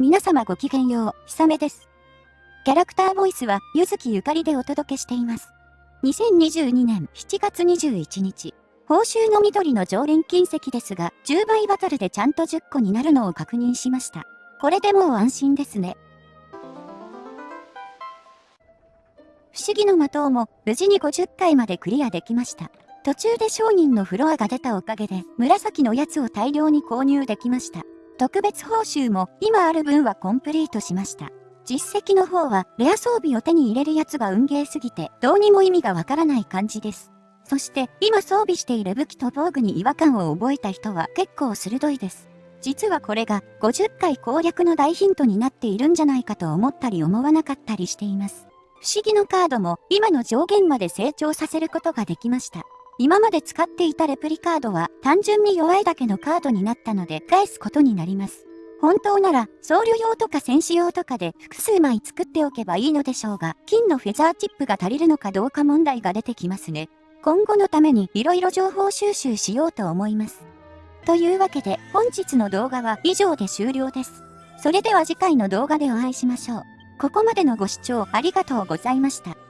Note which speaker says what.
Speaker 1: 皆様ごきげんよう、ひさめです。キャラクターボイスは、ゆずきゆかりでお届けしています。2022年7月21日、報酬の緑の常連金石ですが、10倍バトルでちゃんと10個になるのを確認しました。これでもう安心ですね。不思議の的も無事に50回までクリアできました。途中で商人のフロアが出たおかげで紫のやつを大量に購入できました。特別報酬も今ある分はコンプリートしました。実績の方はレア装備を手に入れるやつが運ゲーすぎてどうにも意味がわからない感じです。そして今装備している武器と防具に違和感を覚えた人は結構鋭いです。実はこれが50回攻略の大ヒントになっているんじゃないかと思ったり思わなかったりしています。不思議のカードも今の上限まで成長させることができました。今まで使っていたレプリカードは単純に弱いだけのカードになったので返すことになります。本当なら僧侶用とか戦士用とかで複数枚作っておけばいいのでしょうが、金のフェザーチップが足りるのかどうか問題が出てきますね。今後のために色々情報収集しようと思います。というわけで本日の動画は以上で終了です。それでは次回の動画でお会いしましょう。ここまでのご視聴ありがとうございました。